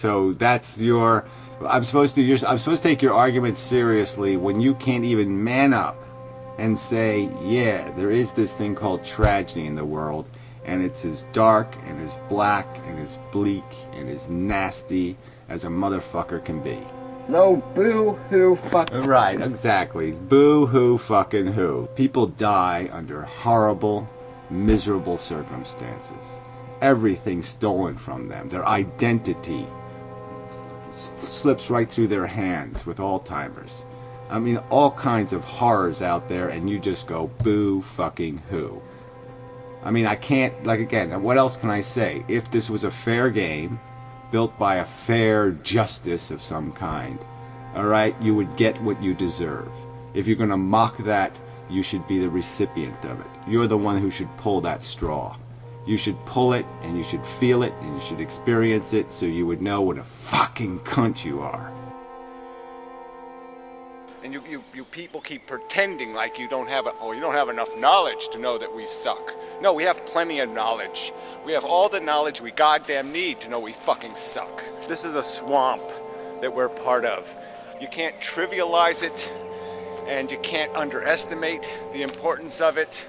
So that's your. I'm supposed to. You're, I'm supposed to take your argument seriously when you can't even man up and say, yeah, there is this thing called tragedy in the world, and it's as dark and as black and as bleak and as nasty as a motherfucker can be. No boo hoo fuck. Right, exactly. Boo hoo fucking who. People die under horrible, miserable circumstances. Everything stolen from them. Their identity slips right through their hands with Alzheimer's. I mean, all kinds of horrors out there, and you just go boo fucking who. I mean, I can't, like, again, what else can I say? If this was a fair game, built by a fair justice of some kind, all right, you would get what you deserve. If you're going to mock that, you should be the recipient of it. You're the one who should pull that straw. You should pull it, and you should feel it, and you should experience it so you would know what a fucking cunt you are. And you, you, you people keep pretending like you don't have a, oh, you don't have enough knowledge to know that we suck. No, we have plenty of knowledge. We have all the knowledge we goddamn need to know we fucking suck. This is a swamp that we're part of. You can't trivialize it and you can't underestimate the importance of it.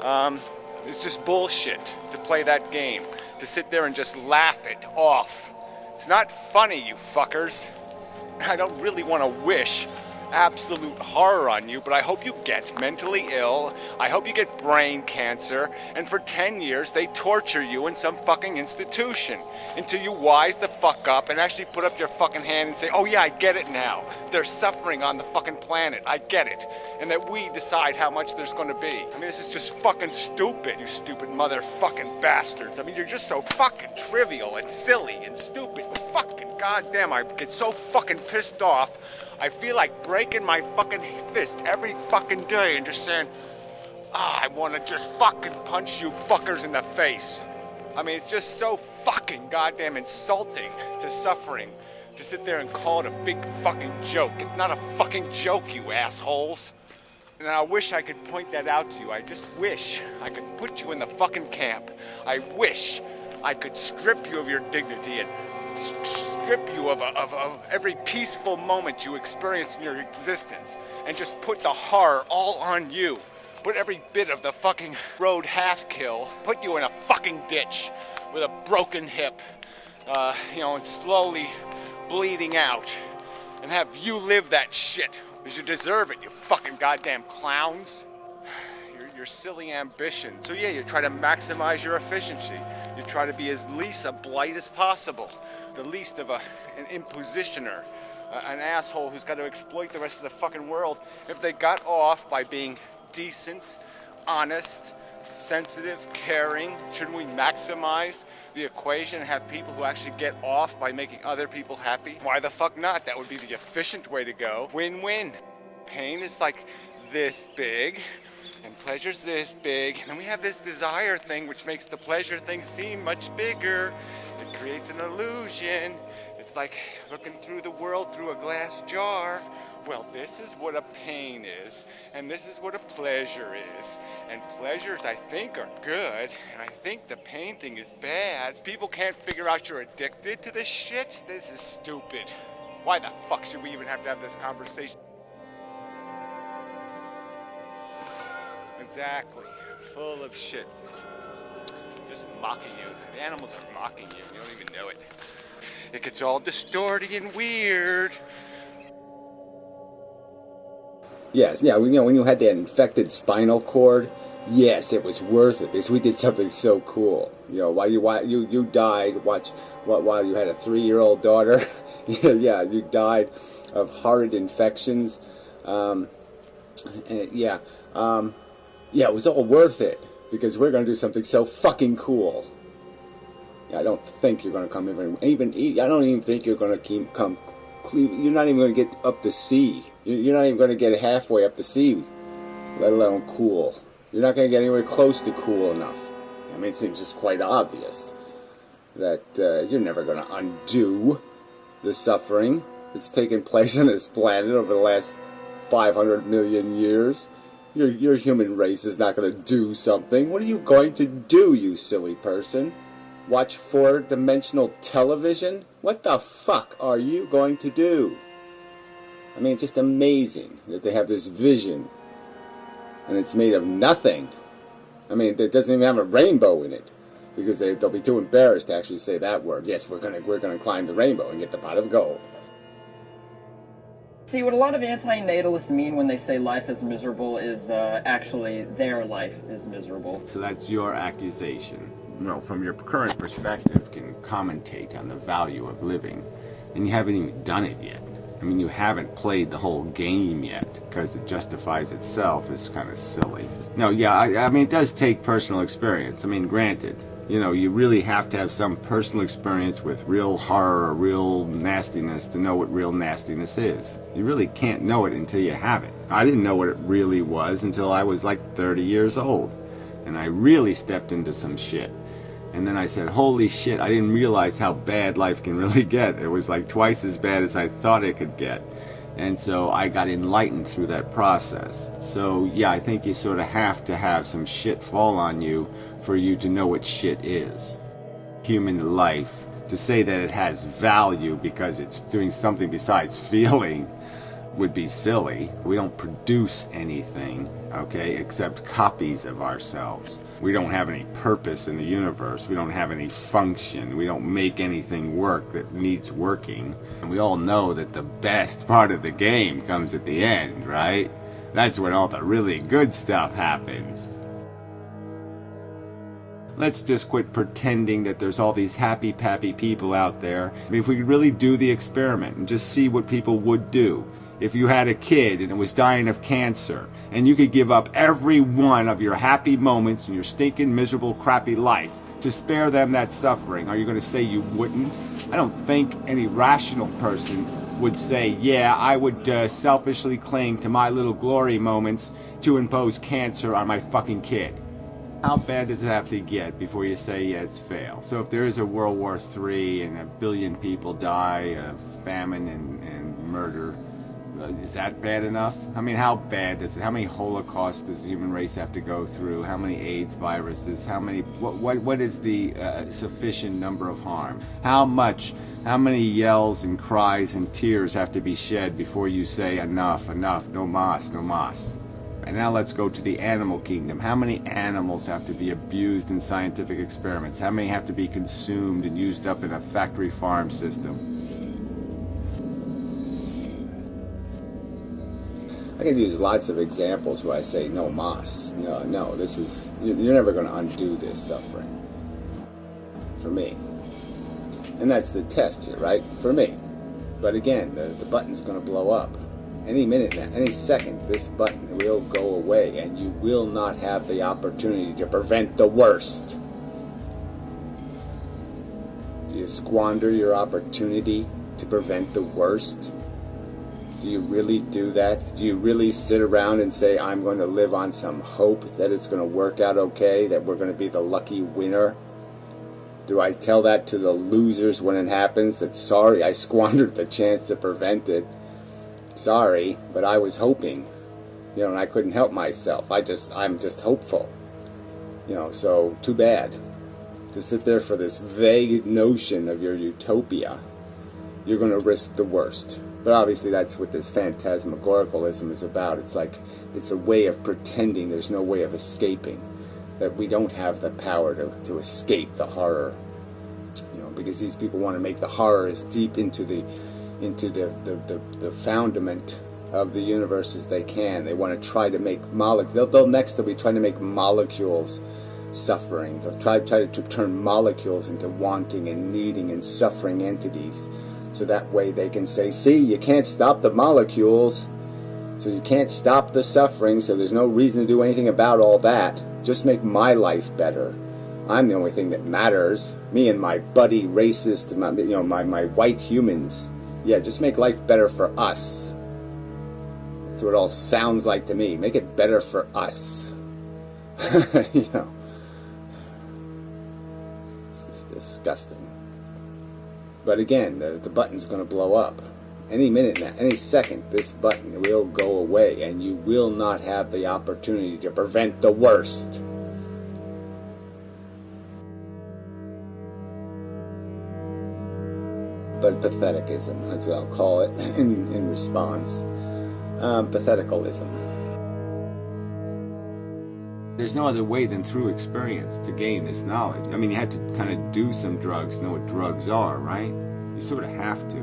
Um, it's just bullshit to play that game, to sit there and just laugh it off. It's not funny, you fuckers. I don't really want to wish absolute horror on you, but I hope you get mentally ill. I hope you get brain cancer. And for 10 years, they torture you in some fucking institution until you wise the fuck up and actually put up your fucking hand and say, oh yeah, I get it now. They're suffering on the fucking planet. I get it. And that we decide how much there's gonna be. I mean, this is just fucking stupid, you stupid motherfucking bastards. I mean, you're just so fucking trivial and silly and stupid. Fucking goddamn, I get so fucking pissed off. I feel like breaking my fucking fist every fucking day and just saying, ah, I want to just fucking punch you fuckers in the face. I mean, it's just so fucking goddamn insulting to suffering to sit there and call it a big fucking joke. It's not a fucking joke, you assholes. And I wish I could point that out to you. I just wish I could put you in the fucking camp. I wish I could strip you of your dignity and strip you of, of, of every peaceful moment you experience in your existence and just put the horror all on you. Put every bit of the fucking road half kill, put you in a fucking ditch with a broken hip, uh, you know, and slowly bleeding out, and have you live that shit. Because you deserve it, you fucking goddamn clowns silly ambition. So yeah, you try to maximize your efficiency. You try to be as least a blight as possible the least of a, an impositioner, uh, an asshole who's got to exploit the rest of the fucking world. If they got off by being decent, honest, sensitive, caring, shouldn't we maximize the equation and have people who actually get off by making other people happy? Why the fuck not? That would be the efficient way to go. Win-win. Pain is like this big, and pleasure's this big, and we have this desire thing which makes the pleasure thing seem much bigger. It creates an illusion. It's like looking through the world through a glass jar. Well, this is what a pain is, and this is what a pleasure is. And pleasures, I think, are good, and I think the pain thing is bad. People can't figure out you're addicted to this shit. This is stupid. Why the fuck should we even have to have this conversation? Exactly. Full of shit. Just mocking you. The animals are mocking you. You don't even know it. It gets all distorted and weird. Yes, yeah, you know, when you had that infected spinal cord, yes, it was worth it because we did something so cool. You know, while you while you you died, watch while you had a three-year-old daughter, yeah, you died of horrid infections. Um, and, yeah, um, yeah, it was all worth it because we're going to do something so fucking cool. I don't think you're going to come even, even, I don't even think you're going to keep, come, you're not even going to get up the sea. You're not even going to get halfway up the sea, let alone cool. You're not going to get anywhere close to cool enough. I mean, it seems just quite obvious that uh, you're never going to undo the suffering that's taken place on this planet over the last 500 million years. Your, your human race is not going to do something. What are you going to do, you silly person? Watch four-dimensional television? What the fuck are you going to do? I mean, it's just amazing that they have this vision and it's made of nothing. I mean, it doesn't even have a rainbow in it because they, they'll be too embarrassed to actually say that word. Yes, we're gonna we're gonna climb the rainbow and get the pot of gold. See, what a lot of anti-natalists mean when they say life is miserable is uh, actually their life is miserable. So that's your accusation. You know, from your current perspective, can commentate on the value of living, and you haven't even done it yet. I mean, you haven't played the whole game yet because it justifies itself is kind of silly. No, yeah, I, I mean, it does take personal experience. I mean, granted, you know, you really have to have some personal experience with real horror or real nastiness to know what real nastiness is. You really can't know it until you have it. I didn't know what it really was until I was like 30 years old. And I really stepped into some shit. And then I said, holy shit, I didn't realize how bad life can really get. It was like twice as bad as I thought it could get. And so I got enlightened through that process. So yeah, I think you sort of have to have some shit fall on you for you to know what shit is. Human life, to say that it has value because it's doing something besides feeling would be silly. We don't produce anything, okay, except copies of ourselves. We don't have any purpose in the universe. We don't have any function. We don't make anything work that needs working. And we all know that the best part of the game comes at the end, right? That's when all the really good stuff happens. Let's just quit pretending that there's all these happy pappy people out there. I mean, if we could really do the experiment and just see what people would do if you had a kid and it was dying of cancer and you could give up every one of your happy moments in your stinking miserable crappy life to spare them that suffering are you going to say you wouldn't? I don't think any rational person would say yeah i would uh, selfishly cling to my little glory moments to impose cancer on my fucking kid. How bad does it have to get before you say yeah it's fail so if there is a world war III and a billion people die of famine and, and murder is that bad enough? I mean, how bad does it? How many Holocausts does the human race have to go through? How many AIDS viruses? How many? What? What? What is the uh, sufficient number of harm? How much? How many yells and cries and tears have to be shed before you say enough, enough, no mas, no mas? And now let's go to the animal kingdom. How many animals have to be abused in scientific experiments? How many have to be consumed and used up in a factory farm system? I can use lots of examples where I say no mas. No, no, this is, you're never going to undo this suffering. For me. And that's the test here, right? For me. But again, the, the button's going to blow up. Any minute now, any second, this button will go away and you will not have the opportunity to prevent the worst. Do you squander your opportunity to prevent the worst? Do you really do that? Do you really sit around and say, I'm going to live on some hope that it's going to work out okay, that we're going to be the lucky winner? Do I tell that to the losers when it happens that sorry, I squandered the chance to prevent it? Sorry, but I was hoping. You know, and I couldn't help myself. I just, I'm just hopeful. You know, so too bad. To sit there for this vague notion of your utopia, you're going to risk the worst. But obviously that's what this phantasmagoricalism is about. It's like, it's a way of pretending there's no way of escaping. That we don't have the power to, to escape the horror. You know, because these people want to make the horror as deep into the into the, the, the, the foundament of the universe as they can. They want to try to make molecules. They'll, they'll next they'll be trying to make molecules suffering. They'll try, try to turn molecules into wanting and needing and suffering entities. So that way they can say, see, you can't stop the molecules, so you can't stop the suffering, so there's no reason to do anything about all that. Just make my life better. I'm the only thing that matters. Me and my buddy racist, my, you know, my, my white humans. Yeah, just make life better for us. That's what it all sounds like to me. Make it better for us. you know. This is disgusting. But again, the, the button's going to blow up. Any minute now, any second, this button will go away and you will not have the opportunity to prevent the worst. but patheticism, that's what I'll call it in, in response. Um, patheticalism. There's no other way than through experience to gain this knowledge. I mean, you have to kind of do some drugs, know what drugs are, right? You sort of have to.